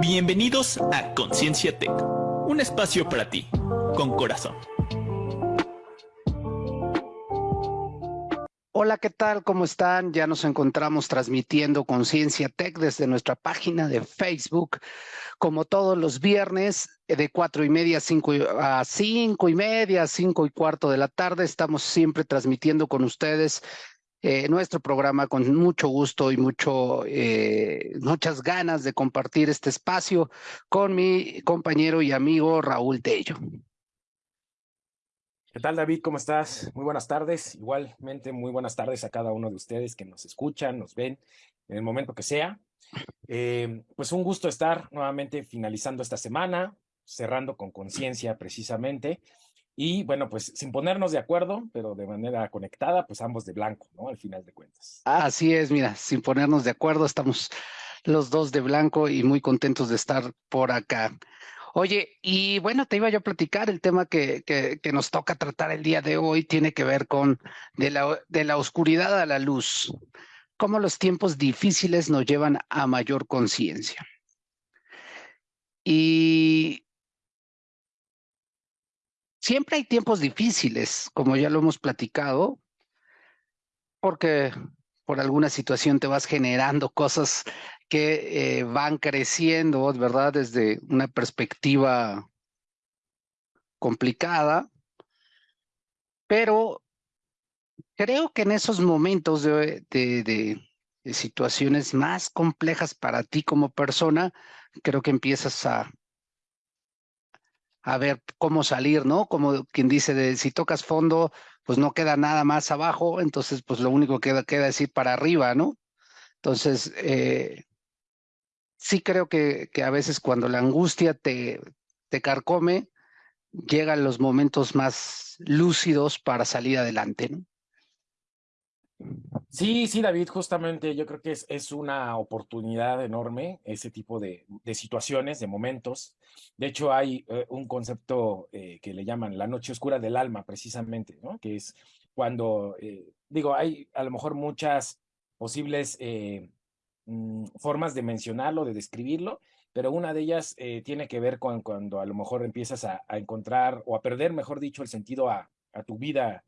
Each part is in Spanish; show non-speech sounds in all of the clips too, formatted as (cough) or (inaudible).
Bienvenidos a Conciencia Tech, un espacio para ti, con corazón. Hola, ¿qué tal? ¿Cómo están? Ya nos encontramos transmitiendo Conciencia Tech desde nuestra página de Facebook, como todos los viernes, de cuatro y media cinco a cinco y media, cinco y cuarto de la tarde. Estamos siempre transmitiendo con ustedes eh, nuestro programa con mucho gusto y mucho, eh, muchas ganas de compartir este espacio con mi compañero y amigo Raúl Tello. ¿Qué tal, David? ¿Cómo estás? Muy buenas tardes. Igualmente, muy buenas tardes a cada uno de ustedes que nos escuchan, nos ven en el momento que sea. Eh, pues un gusto estar nuevamente finalizando esta semana, cerrando con conciencia precisamente. Y bueno, pues sin ponernos de acuerdo, pero de manera conectada, pues ambos de blanco, ¿no? Al final de cuentas. Así es, mira, sin ponernos de acuerdo, estamos los dos de blanco y muy contentos de estar por acá. Oye, y bueno, te iba yo a platicar, el tema que, que, nos toca tratar el día de hoy tiene que ver con de la, de la oscuridad a la luz, cómo los tiempos difíciles nos llevan a mayor conciencia. Y siempre hay tiempos difíciles, como ya lo hemos platicado, porque por alguna situación te vas generando cosas que eh, van creciendo, ¿verdad? Desde una perspectiva complicada, pero creo que en esos momentos de, situaciones más complejas para ti como persona, creo que empiezas a, a ver cómo salir, ¿no? Como quien dice, de si tocas fondo, pues no queda nada más abajo, entonces pues lo único que queda, es ir para arriba, ¿no? Entonces, eh, sí creo que, que, a veces cuando la angustia te, te carcome, llegan los momentos más lúcidos para salir adelante, ¿no? Sí, sí, David, justamente yo creo que es, una oportunidad enorme ese tipo de, situaciones, de momentos. De hecho, hay eh, un concepto eh, que le llaman la noche oscura del alma, precisamente, ¿no? Que es cuando, eh, digo, hay a lo mejor muchas posibles mm, formas de mencionarlo, de describirlo, pero una de ellas tiene que ver con cuando a lo mejor empiezas a, encontrar o a perder, mejor dicho, el sentido a tu vida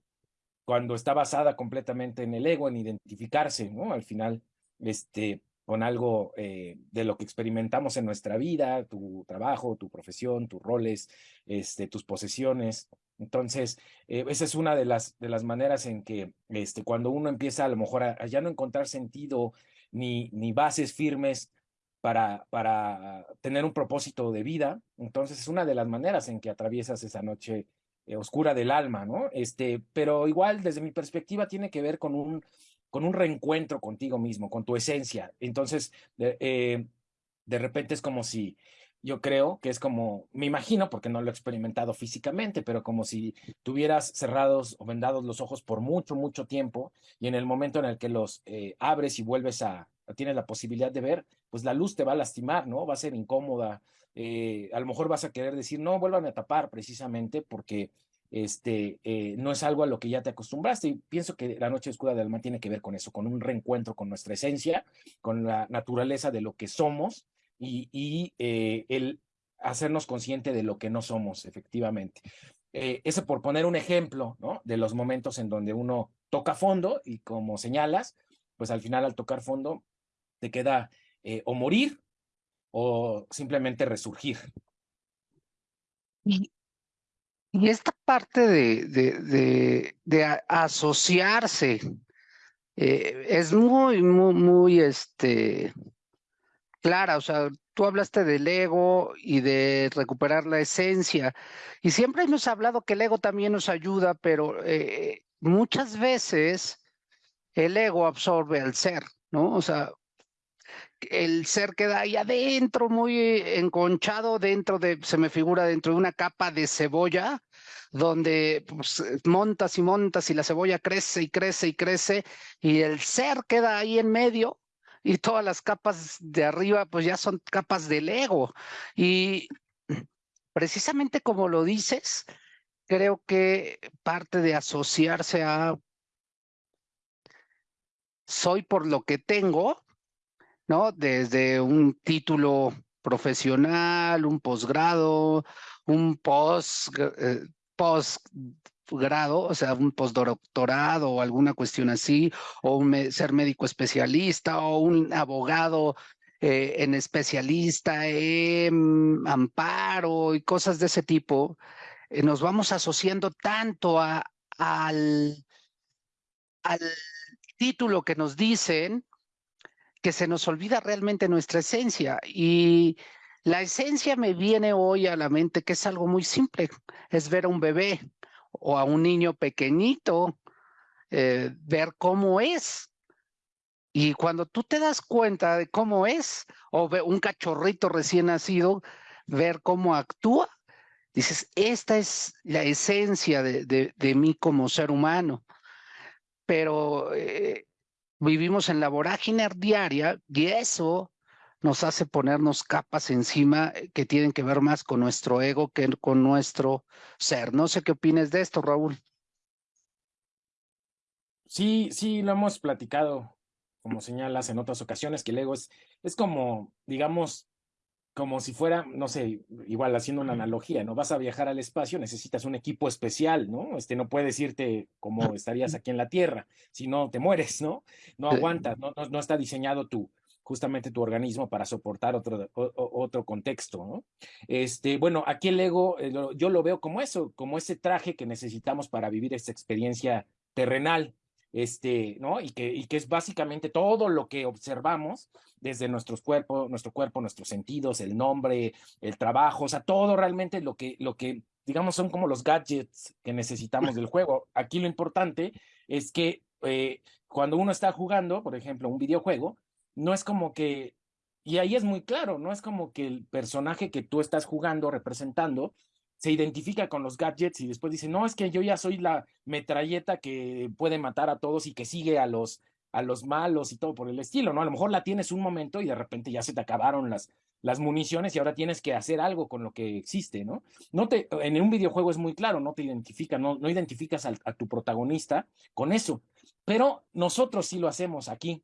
cuando está basada completamente en el ego, en identificarse, ¿no? Al final, este, con algo eh, de lo que experimentamos en nuestra vida, tu trabajo, tu profesión, tus roles, este, tus posesiones. Entonces, eh, esa es una de las, de las maneras en que este, cuando uno empieza a lo mejor a, ya no encontrar sentido ni, ni bases firmes para, para tener un propósito de vida, entonces es una de las maneras en que atraviesas esa noche eh, oscura del alma, ¿no? Este, pero igual desde mi perspectiva tiene que ver con un, con un reencuentro contigo mismo, con tu esencia. Entonces, eh, de repente es como si, yo creo que es como, me imagino, porque no lo he experimentado físicamente, pero como si tuvieras cerrados o vendados los ojos por mucho, mucho tiempo y en el momento en el que los eh, abres y vuelves a, tienes la posibilidad de ver, pues la luz te va a lastimar, ¿no? Va a ser incómoda. Eh, a lo mejor vas a querer decir, no, vuelvan a tapar precisamente porque este, eh, no es algo a lo que ya te acostumbraste. Y pienso que la noche oscura del alma tiene que ver con eso, con un reencuentro con nuestra esencia, con la naturaleza de lo que somos y, eh, el hacernos consciente de lo que no somos, efectivamente. Eh, ese por poner un ejemplo, ¿no? De los momentos en donde uno toca fondo y como señalas, pues al final al tocar fondo te queda o morir o simplemente resurgir. Y, esta parte de, de, de, de asociarse eh, es muy, muy, muy este, clara, o sea, tú hablaste del ego y de recuperar la esencia, y siempre hemos hablado que el ego también nos ayuda, pero eh, muchas veces el ego absorbe al ser, ¿no? O sea, el ser queda ahí adentro, muy enconchado dentro de, se me figura dentro de una capa de cebolla, donde pues, montas y montas y la cebolla crece y crece y crece, y el ser queda ahí en medio, y todas las capas de arriba pues ya son capas del ego. Y precisamente como lo dices, creo que parte de asociarse a soy por lo que tengo, Desde un título profesional, un posgrado, un post, eh, o sea, un postdoctorado o alguna cuestión así, o ser médico especialista o un abogado eh, en especialista en amparo y cosas de ese tipo, eh, nos vamos asociando tanto a, al título que nos dicen que se nos olvida realmente nuestra esencia. Y la esencia me viene hoy a la mente que es algo muy simple, es ver a un bebé o a un niño pequeñito, eh, ver cómo es. Y cuando tú te das cuenta de cómo es, o un cachorrito recién nacido, ver cómo actúa, dices, esta es la esencia de, de, mí como ser humano. Pero eh, vivimos en la vorágine diaria y eso nos hace ponernos capas encima eh, que tienen que ver más con nuestro ego que con nuestro ser. No sé qué opines de esto, Raúl. Sí, sí, lo hemos platicado, como señalas en otras ocasiones, que el ego es, es como, digamos, como si fuera, no sé, igual haciendo una analogía, ¿no? Vas a viajar al espacio, necesitas un equipo especial, ¿no? Este no puedes irte como estarías aquí en la Tierra, si no te mueres, ¿no? No aguantas, no, no, está diseñado tu, justamente tu organismo para soportar otro, otro contexto, ¿no? Este, bueno, aquí el ego, eh, yo lo veo como eso, como ese traje que necesitamos para vivir esta experiencia terrenal, este, ¿no? Y que, y que es básicamente todo lo que observamos desde nuestros cuerpos, nuestro cuerpo, nuestros sentidos, el nombre, el trabajo, o sea, todo realmente lo que, lo que, digamos, son como los gadgets que necesitamos del juego. Aquí lo importante es que eh, cuando uno está jugando, por ejemplo, un videojuego, no es como que, y ahí es muy claro, no es como que el personaje que tú estás jugando, representando, se identifica con los gadgets y después dice, no, es que yo ya soy la metralleta que puede matar a todos y que sigue a los, a los malos y todo por el estilo, ¿no? A lo mejor la tienes un momento y de repente ya se te acabaron las, las municiones y ahora tienes que hacer algo con lo que existe, ¿no? no te, en un videojuego es muy claro, no te identifica, no, no identificas a tu protagonista con eso, pero nosotros sí lo hacemos aquí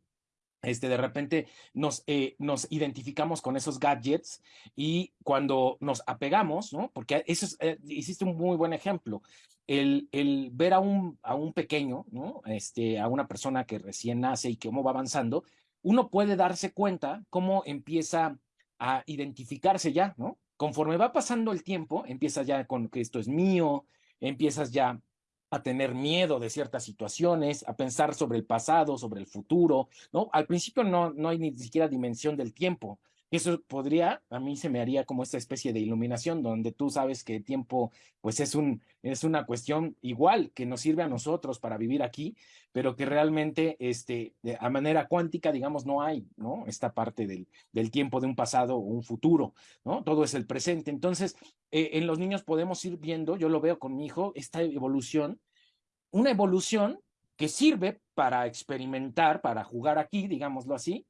este, de repente nos, eh, nos identificamos con esos gadgets y cuando nos apegamos, ¿no? Porque eso es, eh, hiciste un muy buen ejemplo, el, el ver a un, a un pequeño, ¿no? Este, a una persona que recién nace y cómo va avanzando, uno puede darse cuenta cómo empieza a identificarse ya, ¿no? Conforme va pasando el tiempo, empieza ya con que esto es mío, empiezas ya a tener miedo de ciertas situaciones, a pensar sobre el pasado, sobre el futuro, ¿no? Al principio no, no hay ni siquiera dimensión del tiempo. Eso podría, a mí se me haría como esta especie de iluminación donde tú sabes que tiempo pues es, un, es una cuestión igual que nos sirve a nosotros para vivir aquí, pero que realmente este, a manera cuántica, digamos, no hay, ¿no? Esta parte del, del tiempo de un pasado o un futuro, ¿no? Todo es el presente. Entonces, eh, en los niños podemos ir viendo, yo lo veo con mi hijo, esta evolución, una evolución que sirve para experimentar, para jugar aquí, digámoslo así,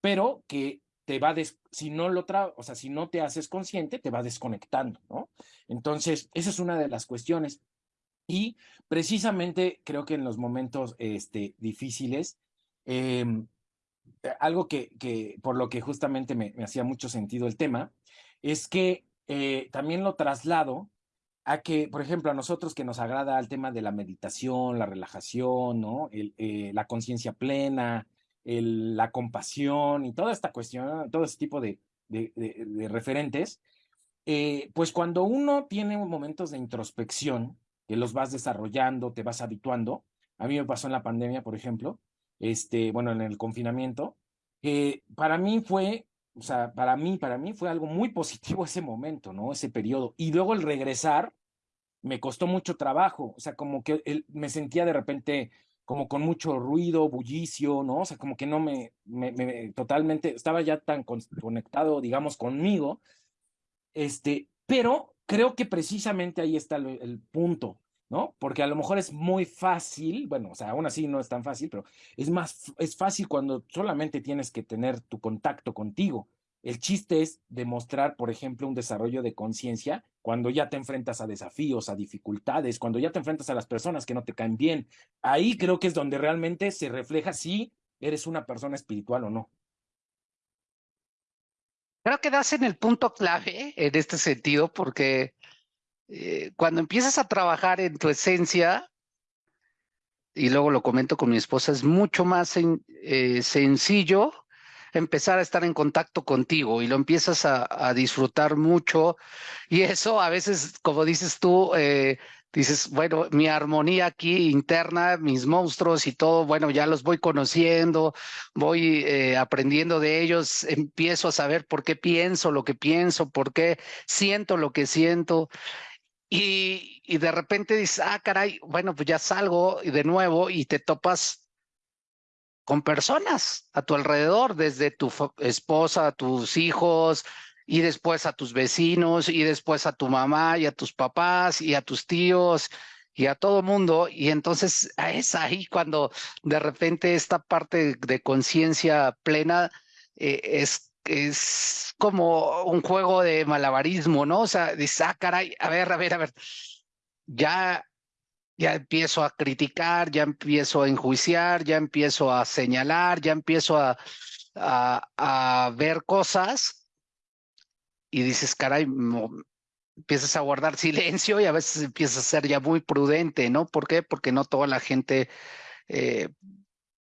pero que te va, des, si no lo o sea, si no te haces consciente, te va desconectando, ¿no? Entonces, esa es una de las cuestiones. Y precisamente creo que en los momentos este, difíciles, em, algo que, que, por lo que justamente me, me, hacía mucho sentido el tema, es que eh, también lo traslado a que, por ejemplo, a nosotros que nos agrada el tema de la meditación, la relajación, ¿no? Eh, la conciencia plena, la compasión y toda esta cuestión, todo este tipo de, referentes, eh, pues cuando uno tiene momentos de introspección, que los vas desarrollando, te vas habituando, a mí me pasó en la pandemia, por ejemplo, este, bueno, en el confinamiento, eh, para mí fue, o sea, para mí, para mí fue algo muy positivo ese momento, ¿no? Ese periodo. Y luego el regresar me costó mucho trabajo, o sea, como que me sentía de repente como con mucho ruido, bullicio, ¿no? O sea, como que no me, me, totalmente, estaba ya tan conectado, digamos, conmigo, este, pero creo que precisamente ahí está el, punto, ¿no? Porque a lo mejor es muy fácil, bueno, o sea, aún así no es tan fácil, pero es más, es fácil cuando solamente tienes que tener tu contacto contigo. El chiste es demostrar, por ejemplo, un desarrollo de conciencia cuando ya te enfrentas a desafíos, a dificultades, cuando ya te enfrentas a las personas que no te caen bien. Ahí creo que es donde realmente se refleja si eres una persona espiritual o no. Creo que das en el punto clave en este sentido, porque eh, cuando empiezas a trabajar en tu esencia, y luego lo comento con mi esposa, es mucho más eh, sencillo empezar a estar en contacto contigo y lo empiezas a, disfrutar mucho. Y eso a veces, como dices tú, eh, dices, bueno, mi armonía aquí interna, mis monstruos y todo, bueno, ya los voy conociendo, voy eh, aprendiendo de ellos, empiezo a saber por qué pienso lo que pienso, por qué siento lo que siento. Y, y de repente dices, ah, caray, bueno, pues ya salgo de nuevo y te topas con personas a tu alrededor, desde tu esposa, a tus hijos, y después a tus vecinos, y después a tu mamá, y a tus papás, y a tus tíos, y a todo mundo. Y entonces es ahí cuando de repente esta parte de conciencia plena eh, es, es como un juego de malabarismo, ¿no? O sea, dices, ah, caray, a ver, a ver, a ver, ya ya empiezo a criticar, ya empiezo a enjuiciar, ya empiezo a señalar, ya empiezo a, a, ver cosas y dices, caray, empiezas a guardar silencio y a veces empiezas a ser ya muy prudente, ¿no? ¿Por qué? Porque no toda la gente, eh,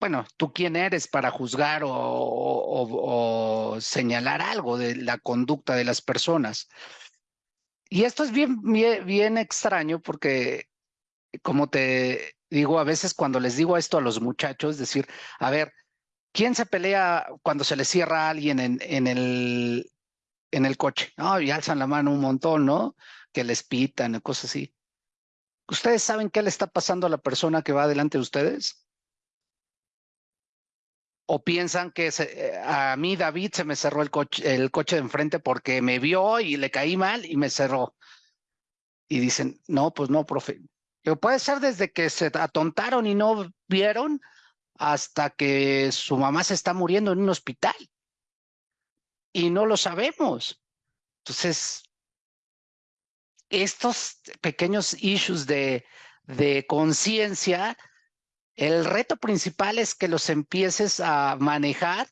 bueno, tú quién eres para juzgar o, o, señalar algo de la conducta de las personas. Y esto es bien, bien extraño porque como te digo, a veces cuando les digo esto a los muchachos, decir, a ver, ¿quién se pelea cuando se le cierra a alguien en, el, en el coche? No, y alzan la mano un montón, ¿no? Que les pitan, cosas así. ¿Ustedes saben qué le está pasando a la persona que va delante de ustedes? ¿O piensan que a mí, David, se me cerró el coche, el coche de enfrente porque me vio y le caí mal y me cerró? Y dicen, no, pues no, profe, puede ser desde que se atontaron y no vieron hasta que su mamá se está muriendo en un hospital. Y no lo sabemos. Entonces, estos pequeños issues de, de conciencia, el reto principal es que los empieces a manejar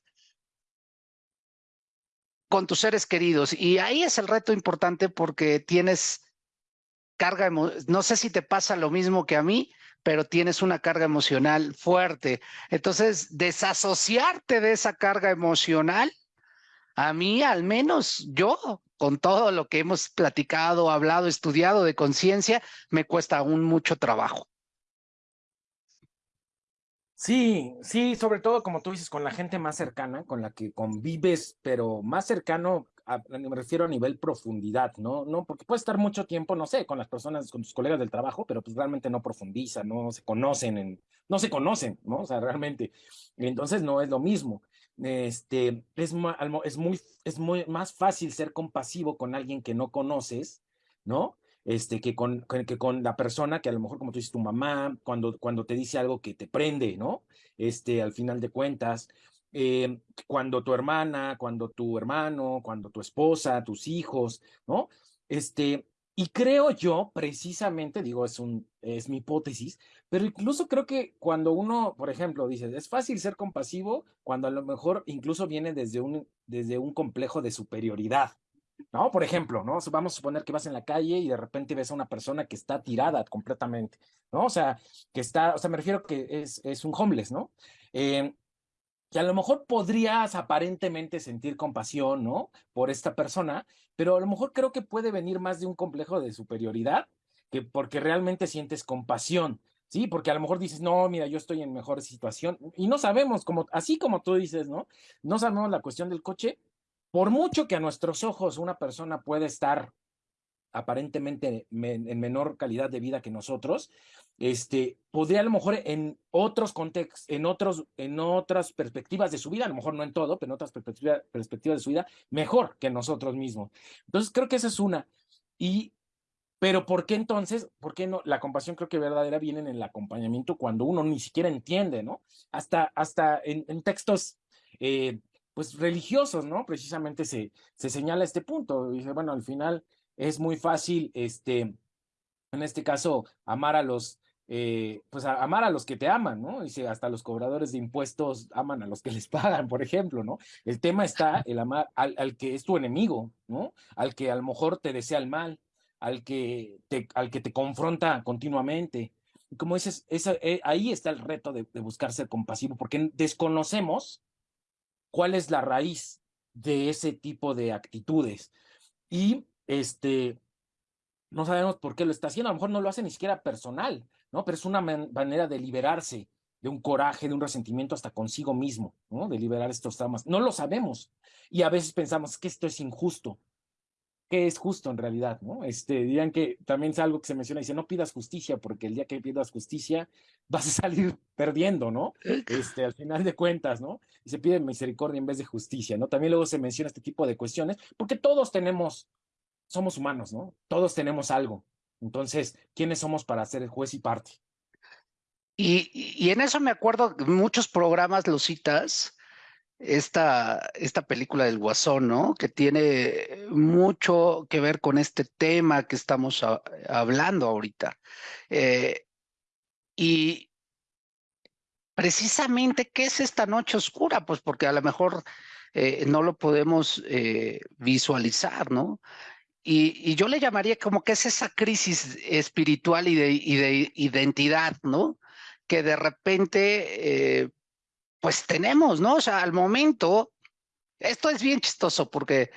con tus seres queridos. Y ahí es el reto importante porque tienes carga, no sé si te pasa lo mismo que a mí, pero tienes una carga emocional fuerte. Entonces, desasociarte de esa carga emocional, a mí al menos yo, con todo lo que hemos platicado, hablado, estudiado de conciencia, me cuesta aún mucho trabajo. Sí, sí, sobre todo como tú dices, con la gente más cercana, con la que convives, pero más cercano me refiero a nivel profundidad, ¿no? No, porque puede estar mucho tiempo, no sé, con las personas, con tus colegas del trabajo, pero pues realmente no profundiza, no se conocen, en, no se conocen, ¿no? O sea, realmente. Entonces no es lo mismo. Este, es, es, muy, es muy más fácil ser compasivo con alguien que no conoces, ¿no? Este, que con, que con la persona que a lo mejor, como tú dices, tu mamá, cuando, cuando te dice algo que te prende, ¿no? Este, al final de cuentas, eh, cuando tu hermana, cuando tu hermano, cuando tu esposa, tus hijos, ¿no? Este, y creo yo, precisamente, digo, es, un, es mi hipótesis, pero incluso creo que cuando uno, por ejemplo, dice, es fácil ser compasivo cuando a lo mejor incluso viene desde un, desde un complejo de superioridad, ¿no? Por ejemplo, ¿no? Vamos a suponer que vas en la calle y de repente ves a una persona que está tirada completamente, ¿no? O sea, que está, o sea, me refiero que es, es un homeless, ¿no? Eh, que a lo mejor podrías aparentemente sentir compasión, ¿no? Por esta persona, pero a lo mejor creo que puede venir más de un complejo de superioridad que porque realmente sientes compasión, ¿sí? Porque a lo mejor dices, no, mira, yo estoy en mejor situación y no sabemos, como, así como tú dices, ¿no? No sabemos la cuestión del coche. Por mucho que a nuestros ojos una persona puede estar aparentemente en menor calidad de vida que nosotros, este, podría a lo mejor en otros contextos, en, otros, en otras perspectivas de su vida, a lo mejor no en todo, pero en otras perspectivas, de su vida, mejor que nosotros mismos. Entonces, creo que esa es una. Y, pero ¿por qué entonces? ¿Por qué no? La compasión creo que verdadera viene en el acompañamiento cuando uno ni siquiera entiende, ¿no? Hasta, hasta en, textos eh, pues religiosos, ¿no? Precisamente se, se señala este punto. Dice, bueno, al final es muy fácil, este, en este caso, amar a los eh, pues amar a los que te aman, ¿no? Dice, hasta los cobradores de impuestos aman a los que les pagan, por ejemplo, ¿no? El tema está el amar al, al que es tu enemigo, ¿no? Al que a lo mejor te desea el mal, al que te, al que te confronta continuamente. Como dices, esa, eh, ahí está el reto de, de buscar ser compasivo, porque desconocemos cuál es la raíz de ese tipo de actitudes. Y este, no sabemos por qué lo está haciendo, a lo mejor no lo hace ni siquiera personal, ¿no? Pero es una manera de liberarse de un coraje, de un resentimiento hasta consigo mismo, ¿no? De liberar estos traumas. No lo sabemos. Y a veces pensamos que esto es injusto. ¿Qué es justo en realidad, no? Este, dirían que también es algo que se menciona, dice, no pidas justicia, porque el día que pidas justicia (laughs) vas a salir perdiendo, ¿no? (laughs) Este, al final de cuentas, ¿no? Y se pide misericordia en vez de justicia, ¿no? También luego se menciona este tipo de cuestiones, porque todos tenemos somos humanos, ¿no? Todos tenemos algo. Entonces, ¿quiénes somos para ser el juez y parte? Y, en eso me acuerdo, muchos programas lo citas, esta, esta película del Guasón, ¿no? Que tiene mucho que ver con este tema que estamos hablando ahorita. Eh, y precisamente, ¿qué es esta noche oscura? Pues porque a lo mejor eh, no lo podemos eh, visualizar, ¿no? Y, yo le llamaría como que es esa crisis espiritual y de, identidad, ¿no? Que de repente, eh, pues tenemos, ¿no? O sea, al momento, esto es bien chistoso porque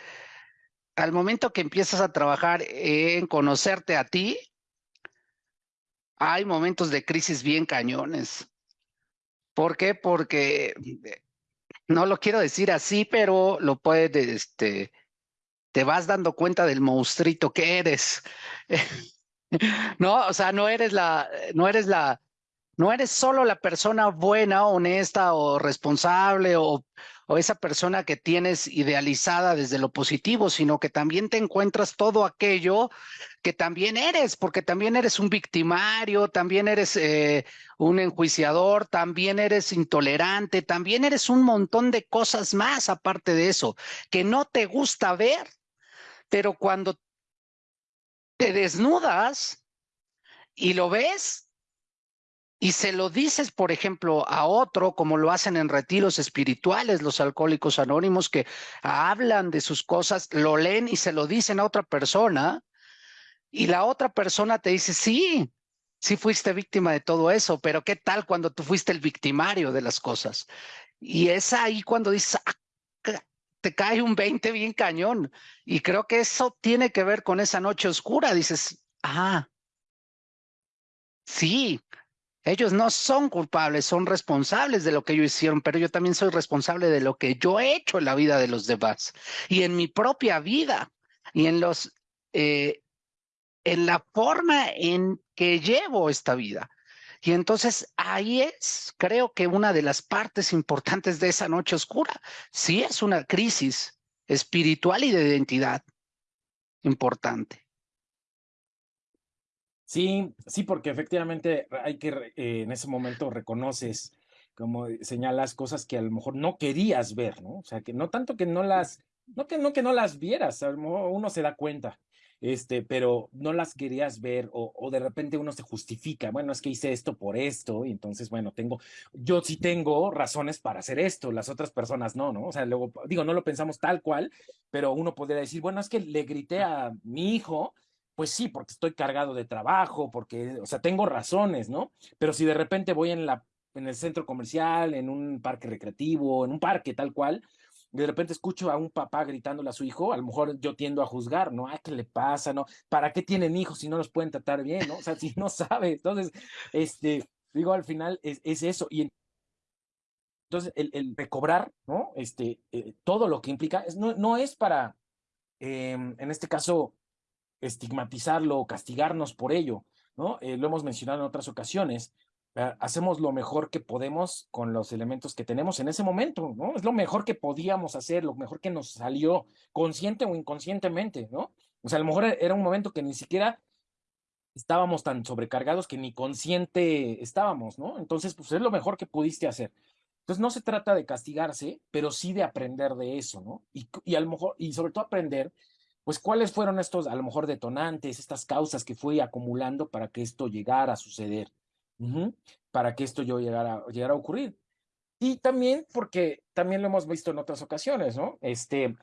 al momento que empiezas a trabajar en conocerte a ti, hay momentos de crisis bien cañones. ¿Por qué? Porque no lo quiero decir así, pero lo puede, este, te vas dando cuenta del monstruito que eres. (laughs) no, o sea, no eres la, no eres la, no eres solo la persona buena, honesta o responsable o, esa persona que tienes idealizada desde lo positivo, sino que también te encuentras todo aquello que también eres, porque también eres un victimario, también eres eh, un enjuiciador, también eres intolerante, también eres un montón de cosas más aparte de eso, que no te gusta ver pero cuando te desnudas y lo ves y se lo dices, por ejemplo, a otro, como lo hacen en retiros espirituales los alcohólicos anónimos, que hablan de sus cosas, lo leen y se lo dicen a otra persona, y la otra persona te dice, sí, sí fuiste víctima de todo eso, pero ¿qué tal cuando tú fuiste el victimario de las cosas? Y es ahí cuando dices, ah, te cae un 20 bien cañón. Y creo que eso tiene que ver con esa noche oscura. Dices, ah, sí, ellos no son culpables, son responsables de lo que ellos hicieron, pero yo también soy responsable de lo que yo he hecho en la vida de los demás y en mi propia vida y en los, eh, en la forma en que llevo esta vida. Y entonces ahí es, creo que una de las partes importantes de esa noche oscura. Sí es una crisis espiritual y de identidad importante. Sí, sí, porque efectivamente hay que, eh, en ese momento reconoces, como señalas, cosas que a lo mejor no querías ver, ¿no? O sea, que no tanto que no las, no que no, que no las vieras, a lo mejor uno se da cuenta, este, pero no las querías ver o, o, de repente uno se justifica, bueno, es que hice esto por esto y entonces, bueno, tengo, yo sí tengo razones para hacer esto, las otras personas no, ¿no? O sea, luego, digo, no lo pensamos tal cual, pero uno podría decir, bueno, es que le grité a mi hijo, pues sí, porque estoy cargado de trabajo, porque, o sea, tengo razones, ¿no? Pero si de repente voy en la en el centro comercial, en un parque recreativo, en un parque tal cual, de repente escucho a un papá gritándole a su hijo, a lo mejor yo tiendo a juzgar, ¿no? Ay, ¿qué le pasa? ¿No? ¿Para qué tienen hijos si no los pueden tratar bien, ¿no? O sea, (laughs) si no sabe. Entonces, este, digo, al final es, es eso. Y entonces, el, el recobrar, ¿no? Este, eh, todo lo que implica, no, no es para, eh, en este caso, estigmatizarlo o castigarnos por ello, ¿no? Eh, lo hemos mencionado en otras ocasiones, Ah, hacemos lo mejor que podemos con los elementos que tenemos en ese momento, ¿no? Es lo mejor que podíamos hacer, lo mejor que nos salió, consciente o inconscientemente, ¿no? O sea, a lo mejor era un momento que ni siquiera estábamos tan sobrecargados que ni consciente estábamos, ¿no? Entonces, pues es lo mejor que pudiste hacer. Entonces, no se trata de castigarse, pero sí de aprender de eso, ¿no? Y, y a lo mejor, y sobre todo aprender, pues, cuáles fueron estos, a lo mejor, detonantes, estas causas que fui acumulando para que esto llegara a suceder. Para que esto yo llegara, llegara a ocurrir. Y también porque también lo hemos visto en otras ocasiones, ¿no? Este,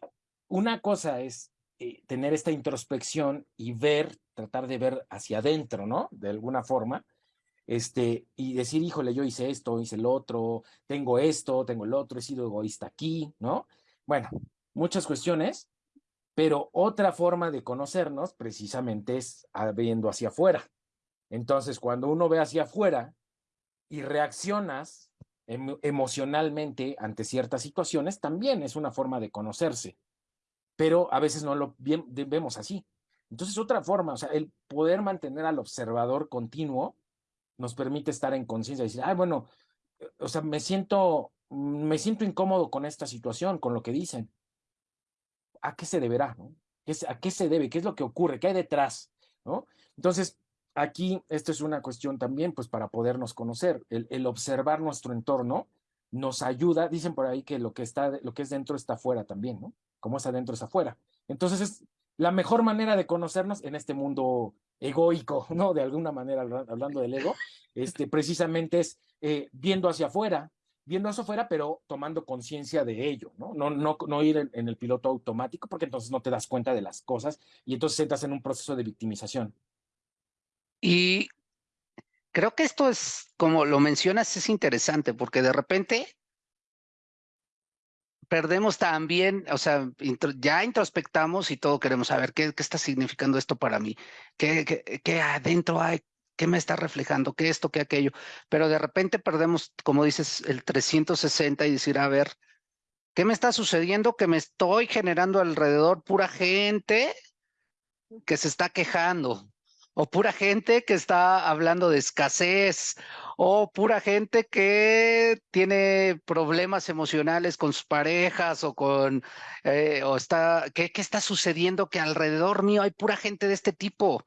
una cosa es eh, tener esta introspección y ver, tratar de ver hacia adentro, ¿no? De alguna forma, este, y decir, híjole, yo hice esto, hice el otro, tengo esto, tengo el otro, he sido egoísta aquí, ¿no? Bueno, muchas cuestiones, pero otra forma de conocernos precisamente es viendo hacia afuera. Entonces, cuando uno ve hacia afuera y reaccionas emocionalmente ante ciertas situaciones, también es una forma de conocerse, pero a veces no lo vemos así. Entonces, otra forma, o sea, el poder mantener al observador continuo nos permite estar en conciencia y decir, ah, bueno, o sea, me siento, me siento incómodo con esta situación, con lo que dicen. ¿A qué se deberá? No? ¿A qué se debe? ¿Qué es lo que ocurre? ¿Qué hay detrás? ¿no? Entonces, aquí esto es una cuestión también, pues para podernos conocer, el, observar nuestro entorno nos ayuda, dicen por ahí que lo que, está, lo que es dentro está afuera también, ¿no? Como es adentro es afuera. Entonces es la mejor manera de conocernos en este mundo egoico, (laughs) ¿no? De alguna manera, hablando del ego, este, precisamente es eh, viendo hacia afuera, viendo hacia afuera, pero tomando conciencia de ello, ¿no? No, no, no ir en, en, el piloto automático, porque entonces no te das cuenta de las cosas y entonces entras en un proceso de victimización. Y creo que esto es, como lo mencionas, es interesante porque de repente perdemos también, o sea, ya introspectamos y todo queremos saber qué, qué está significando esto para mí, qué, qué, qué, adentro hay, qué me está reflejando, qué esto, qué aquello, pero de repente perdemos, como dices, el 360 y decir, a ver, ¿qué me está sucediendo? Que me estoy generando alrededor pura gente que se está quejando, o pura gente que está hablando de escasez, o pura gente que tiene problemas emocionales con sus parejas o con, eh, o está, ¿qué, ¿qué está sucediendo? Que alrededor mío hay pura gente de este tipo.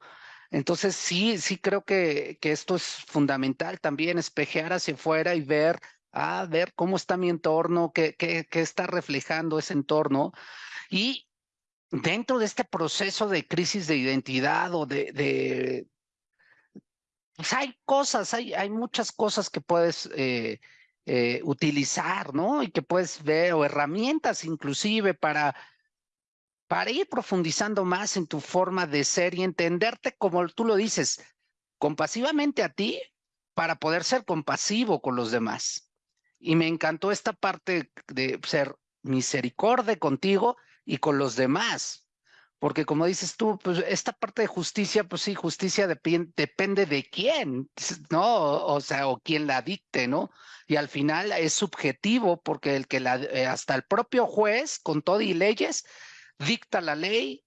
Entonces sí, sí creo que, que esto es fundamental también, espejear hacia afuera y ver, ah, ver cómo está mi entorno, qué, qué, qué está reflejando ese entorno. Y dentro de este proceso de crisis de identidad o de, de pues hay cosas, hay, hay muchas cosas que puedes eh, eh, utilizar, ¿no? Y que puedes ver, o herramientas inclusive para, para ir profundizando más en tu forma de ser y entenderte como tú lo dices, compasivamente a ti para poder ser compasivo con los demás. Y me encantó esta parte de ser misericordia contigo y con los demás. Porque como dices tú, pues esta parte de justicia, pues sí, justicia depende de quién, ¿no? O sea, o quién la dicte, ¿no? Y al final es subjetivo porque el que la, eh, hasta el propio juez, con todo y leyes, dicta la ley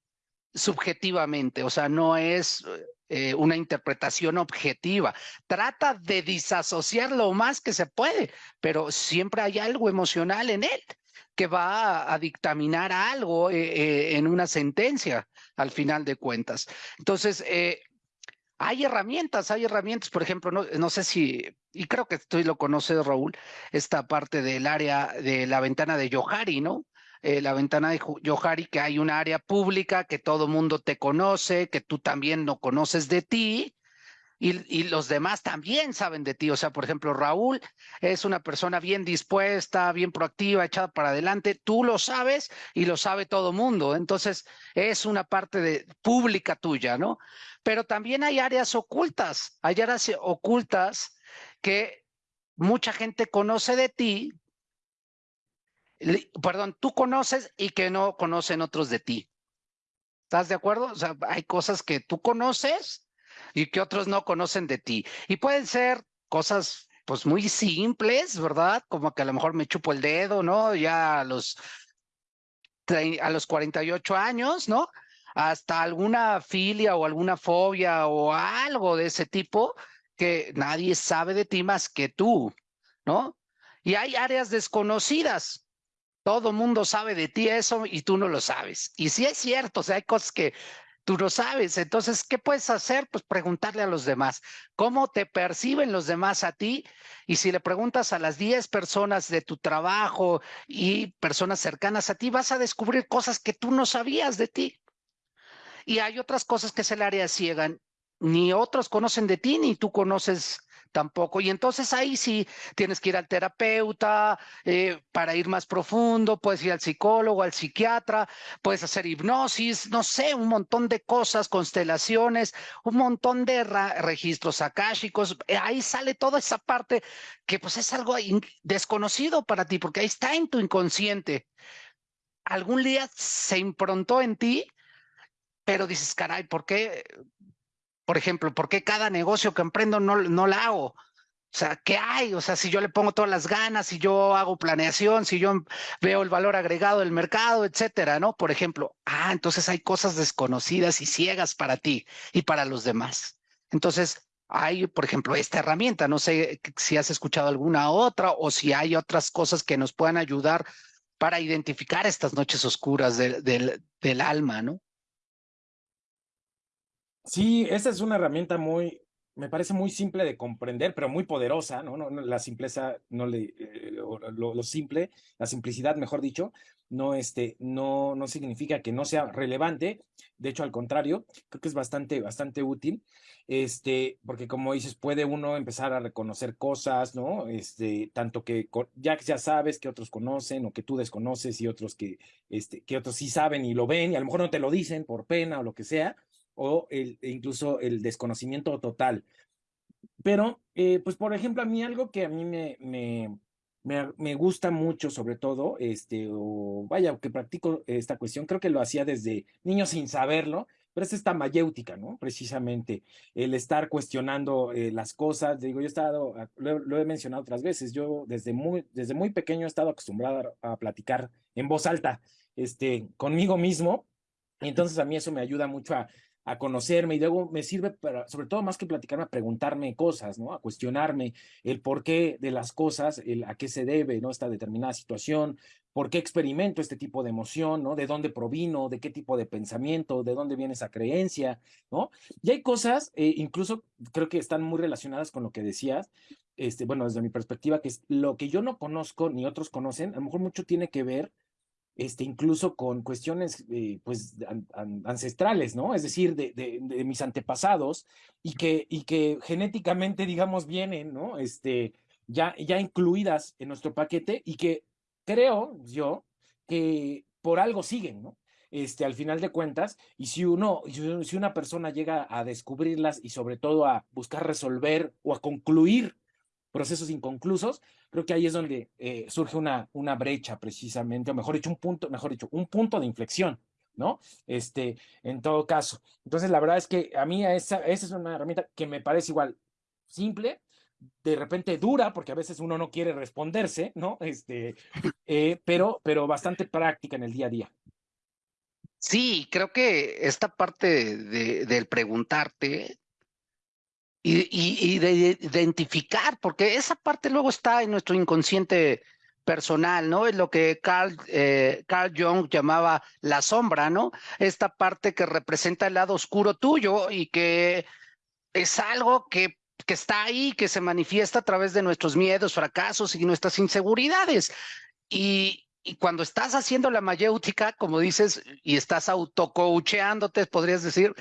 subjetivamente, o sea, no es eh, una interpretación objetiva. Trata de disasociar lo más que se puede, pero siempre hay algo emocional en él que va a, dictaminar algo eh, eh, en una sentencia al final de cuentas. Entonces, eh, hay herramientas, hay herramientas, por ejemplo, no, no, sé si, y creo que tú lo conoces, Raúl, esta parte del área de la ventana de Yohari, ¿no? la ventana de Yohari, que hay un área pública que todo mundo te conoce, que tú también no conoces de ti, y, los demás también saben de ti. O sea, por ejemplo, Raúl es una persona bien dispuesta, bien proactiva, echada para adelante. Tú lo sabes y lo sabe todo mundo. Entonces, es una parte de, pública tuya, ¿no? Pero también hay áreas ocultas, hay áreas ocultas que mucha gente conoce de ti, perdón, tú conoces y que no conocen otros de ti. ¿Estás de acuerdo? O sea, hay cosas que tú conoces y que otros no conocen de ti. Y pueden ser cosas pues muy simples, ¿verdad? Como que a lo mejor me chupo el dedo, ¿no? Ya a los, a los 48 años, ¿no? Hasta alguna filia o alguna fobia o algo de ese tipo que nadie sabe de ti más que tú, ¿no? Y hay áreas desconocidas. Todo mundo sabe de ti eso y tú no lo sabes. Y sí es cierto, o sea, hay cosas que tú lo sabes. Entonces, ¿qué puedes hacer? Pues preguntarle a los demás, ¿cómo te perciben los demás a ti? Y si le preguntas a las 10 personas de tu trabajo y personas cercanas a ti, vas a descubrir cosas que tú no sabías de ti. Y hay otras cosas que se le área ciegan. Ni otros conocen de ti, ni tú conoces tampoco. Y entonces ahí sí tienes que ir al terapeuta eh, para ir más profundo, puedes ir al psicólogo, al psiquiatra, puedes hacer hipnosis, no sé, un montón de cosas, constelaciones, un montón de registros akáshicos. Eh, ahí sale toda esa parte que pues es algo desconocido para ti, porque ahí está en tu inconsciente. Algún día se improntó en ti, pero dices, caray, ¿por qué? Por ejemplo, ¿por qué cada negocio que emprendo no, no la hago? O sea, ¿qué hay? O sea, si yo le pongo todas las ganas, si yo hago planeación, si yo veo el valor agregado del mercado, etcétera, ¿no? Por ejemplo, ah, entonces hay cosas desconocidas y ciegas para ti y para los demás. Entonces, hay, por ejemplo, esta herramienta. No sé si has escuchado alguna otra o si hay otras cosas que nos puedan ayudar para identificar estas noches oscuras del, del, del alma, ¿no? Sí, esa es una herramienta muy, me parece muy simple de comprender, pero muy poderosa, ¿no? no, la simpleza, no le, eh, lo, simple, la simplicidad, mejor dicho, no, este, no, no significa que no sea relevante, de hecho, al contrario, creo que es bastante, bastante útil, este, porque como dices, puede uno empezar a reconocer cosas, ¿no? Este, tanto que ya, ya sabes que otros conocen o que tú desconoces y otros que, este, que otros sí saben y lo ven y a lo mejor no te lo dicen por pena o lo que sea, o el, incluso el desconocimiento total. Pero, eh, pues, por ejemplo, a mí algo que a mí me, me, me, gusta mucho, sobre todo, este, o vaya, que practico esta cuestión, creo que lo hacía desde niño sin saberlo, pero es esta mayéutica, ¿no? Precisamente, el estar cuestionando eh, las cosas. Digo, yo he estado, ah, lo, he mencionado otras veces, yo desde muy, desde muy pequeño he estado acostumbrado a, platicar en voz alta, este, conmigo mismo, entonces a mí eso me ayuda mucho a, a conocerme y luego me sirve para, sobre todo más que platicarme, a preguntarme cosas, ¿no? A cuestionarme el porqué de las cosas, el a qué se debe, ¿no? Esta determinada situación, por qué experimento este tipo de emoción, ¿no? De dónde provino, de qué tipo de pensamiento, de dónde viene esa creencia, ¿no? Y hay cosas, eh, incluso creo que están muy relacionadas con lo que decías, este, bueno, desde mi perspectiva, que es lo que yo no conozco ni otros conocen, a lo mejor mucho tiene que ver este, incluso con cuestiones eh, pues, ancestrales, ¿no? Es decir, de, de, mis antepasados y que, y que genéticamente, digamos, vienen, ¿no? Este, ya, ya incluidas en nuestro paquete y que creo yo que por algo siguen, ¿no? Este, al final de cuentas, y si uno, si una persona llega a descubrirlas y sobre todo a buscar resolver o a concluir procesos inconclusos, creo que ahí es donde eh, surge una, una brecha precisamente, o mejor dicho, un punto, mejor dicho, un punto de inflexión, ¿no? Este, en todo caso. Entonces, la verdad es que a mí esa, esa es una herramienta que me parece igual simple, de repente dura, porque a veces uno no quiere responderse, ¿no? Este, eh, pero, pero bastante práctica en el día a día. Sí, creo que esta parte de, del preguntarte y, de identificar, porque esa parte luego está en nuestro inconsciente personal, ¿no? Es lo que Carl, eh, Carl Jung llamaba la sombra, ¿no? Esta parte que representa el lado oscuro tuyo y que es algo que, que está ahí, que se manifiesta a través de nuestros miedos, fracasos y nuestras inseguridades. Y, cuando estás haciendo la mayéutica, como dices, y estás autocoacheándote, podrías decir,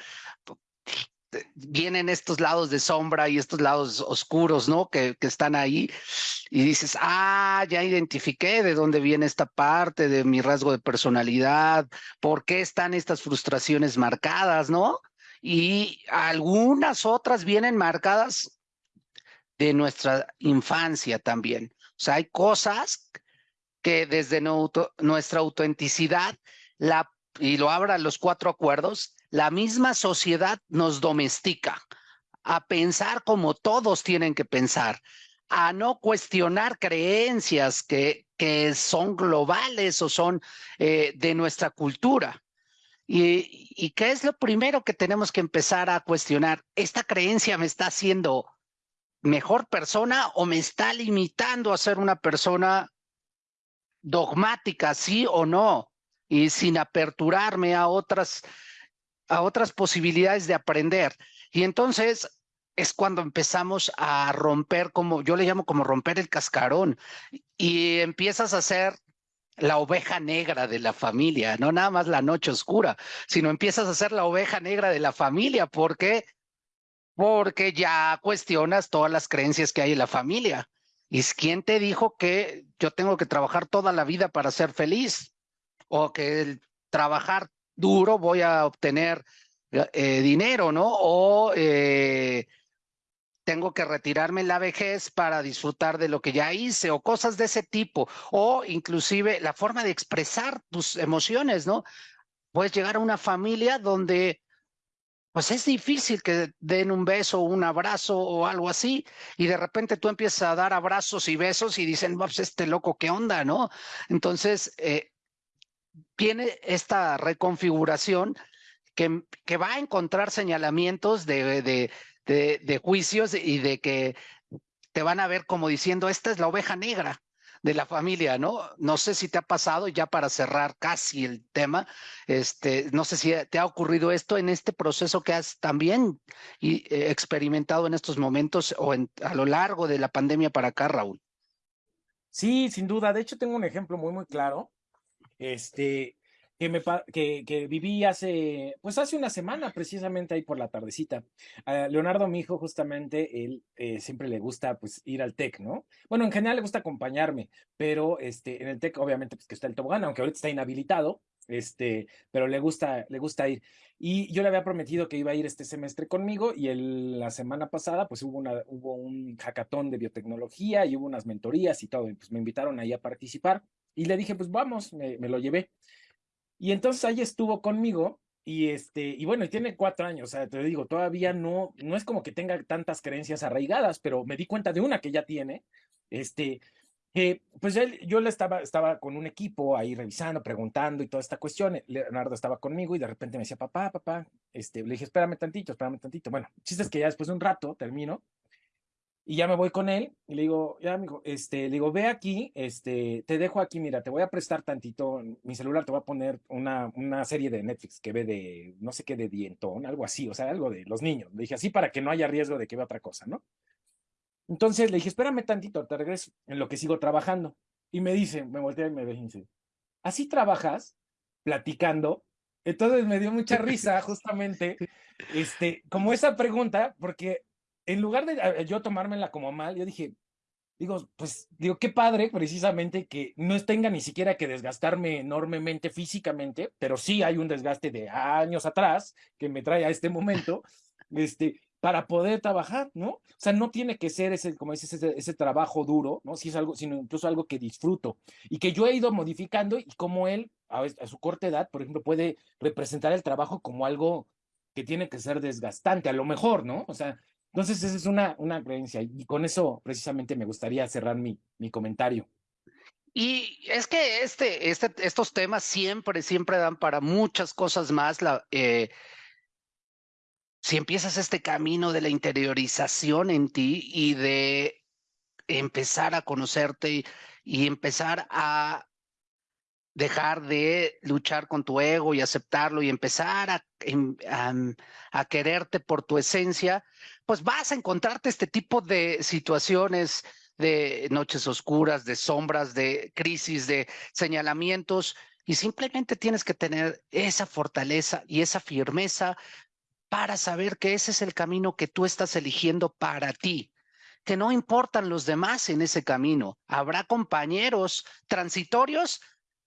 vienen estos lados de sombra y estos lados oscuros, ¿no? Que, que, están ahí y dices, ah, ya identifiqué de dónde viene esta parte de mi rasgo de personalidad, por qué están estas frustraciones marcadas, ¿no? Y algunas otras vienen marcadas de nuestra infancia también. O sea, hay cosas que desde nuestra autenticidad, la, y lo abran los cuatro acuerdos, la misma sociedad nos domestica a pensar como todos tienen que pensar, a no cuestionar creencias que, que son globales o son eh, de nuestra cultura. Y, ¿Y qué es lo primero que tenemos que empezar a cuestionar? ¿Esta creencia me está haciendo mejor persona o me está limitando a ser una persona dogmática, sí o no? Y sin aperturarme a otras a otras posibilidades de aprender. Y entonces es cuando empezamos a romper, como yo le llamo como romper el cascarón, y empiezas a ser la oveja negra de la familia, no nada más la noche oscura, sino empiezas a ser la oveja negra de la familia, porque porque ya cuestionas todas las creencias que hay en la familia. ¿Y quién te dijo que yo tengo que trabajar toda la vida para ser feliz? O que el trabajar duro voy a obtener eh, dinero, ¿no? O eh, tengo que retirarme la vejez para disfrutar de lo que ya hice o cosas de ese tipo. O inclusive la forma de expresar tus emociones, ¿no? Puedes llegar a una familia donde pues es difícil que den un beso, un abrazo o algo así, y de repente tú empiezas a dar abrazos y besos y dicen, pues este loco, ¿qué onda, no? Entonces, eh, tiene esta reconfiguración que, que, va a encontrar señalamientos de, de, de juicios y de que te van a ver como diciendo, esta es la oveja negra, de la familia, ¿no? No sé si te ha pasado, ya para cerrar casi el tema, este, no sé si te ha ocurrido esto en este proceso que has también eh, experimentado en estos momentos o a lo largo de la pandemia para acá, Raúl. Sí, sin duda. De hecho, tengo un ejemplo muy, muy claro. Este, que, me, que, que, viví hace, pues hace una semana, precisamente ahí por la tardecita. Leonardo, mi hijo, justamente, él eh, siempre le gusta pues ir al TEC, ¿no? Bueno, en general le gusta acompañarme, pero este, en el TEC, obviamente, pues que está el tobogán, aunque ahorita está inhabilitado, este, pero le gusta, le gusta ir. Y yo le había prometido que iba a ir este semestre conmigo y el, la semana pasada pues hubo, una, hubo un hackathon de biotecnología y hubo unas mentorías y todo, y pues me invitaron ahí a participar y le dije pues vamos, me, me lo llevé. Y entonces ahí estuvo conmigo y este, y bueno, y tiene cuatro años, o sea, te digo, todavía no, no es como que tenga tantas creencias arraigadas, pero me di cuenta de una que ya tiene, este, pues él, yo le estaba, estaba con un equipo ahí revisando, preguntando y toda esta cuestión, Leonardo estaba conmigo y de repente me decía, papá, papá, este, le dije, espérame tantito, espérame tantito, bueno, chiste es que ya después de un rato termino y ya me voy con él y le digo, ya, amigo, este, le digo, ve aquí, este, te dejo aquí, mira, te voy a prestar tantito, mi celular te va a poner una, una serie de Netflix que ve de, no sé qué, de dientón, algo así, o sea, algo de los niños. Le dije, así para que no haya riesgo de que vea otra cosa, ¿no? Entonces le dije, espérame tantito, te regreso, en lo que sigo trabajando. Y me dice, me voltea y me ve y dice, ¿así trabajas? Platicando. Entonces me dio mucha risa, (laughs) justamente, este, como esa pregunta, porque en lugar de yo tomármela como mal, yo dije, digo, pues, digo, qué padre precisamente que no tenga ni siquiera que desgastarme enormemente físicamente, pero sí hay un desgaste de años atrás que me trae a este momento, (laughs) este, para poder trabajar, ¿no? O sea, no tiene que ser ese, como dices, ese, trabajo duro, ¿no? Si es algo, sino incluso algo que disfruto y que yo he ido modificando y como él, a, a su corta edad, por ejemplo, puede representar el trabajo como algo que tiene que ser desgastante, a lo mejor, ¿no? O sea, entonces, esa es una, una creencia y con eso precisamente me gustaría cerrar mi, mi comentario. Y es que este, este, estos temas siempre, siempre dan para muchas cosas más. La, eh, si empiezas este camino de la interiorización en ti y de empezar a conocerte y empezar a dejar de luchar con tu ego y aceptarlo y empezar a, a, quererte por tu esencia, pues vas a encontrarte este tipo de situaciones de noches oscuras, de sombras, de crisis, de señalamientos, y simplemente tienes que tener esa fortaleza y esa firmeza para saber que ese es el camino que tú estás eligiendo para ti, que no importan los demás en ese camino. Habrá compañeros transitorios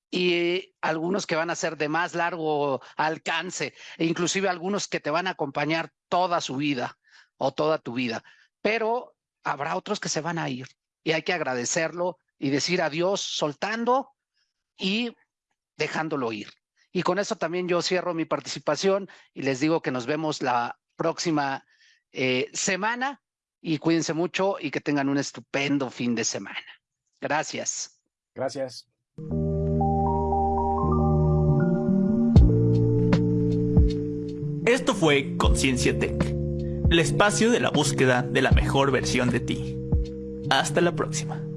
y algunos que van a ser de más largo alcance, e inclusive algunos que te van a acompañar toda su vida o toda tu vida, pero habrá otros que se van a ir y hay que agradecerlo y decir adiós soltando y dejándolo ir. Y con eso también yo cierro mi participación y les digo que nos vemos la próxima eh, semana y cuídense mucho y que tengan un estupendo fin de semana. Gracias. Gracias. Esto fue Conciencia Tech, el espacio de la búsqueda de la mejor versión de ti. Hasta la próxima.